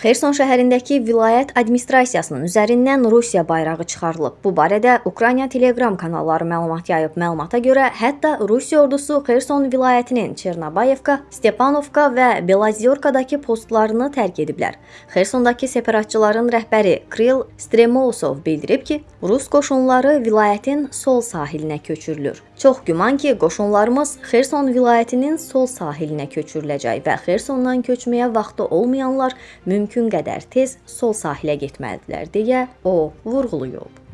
Xerson şəhərindəki vilayət administrasiyasının üzərindən Rusiya bayrağı çıxarılıb. Bu barədə Ukrayna Telegram kanalları məlumat yayıb. Məlumata görə, hətta Rusiya ordusu Xerson vilayətinin Çernabayevka, Stepanovka və Belazyorkadakı postlarını tərk ediblər. Xersondakı separatçıların rəhbəri Kril Stremousov bildirib ki, Rus qoşunları vilayətin sol sahilinə köçürülür. Çox güman ki, qoşunlarımız Xerson vilayətinin sol sahilinə köçürüləcək və Xersondan köçməyə vaxtı olmayanlar mümkün qədər tez sol sahilə getməlidirlər deyə o vurğulayıb.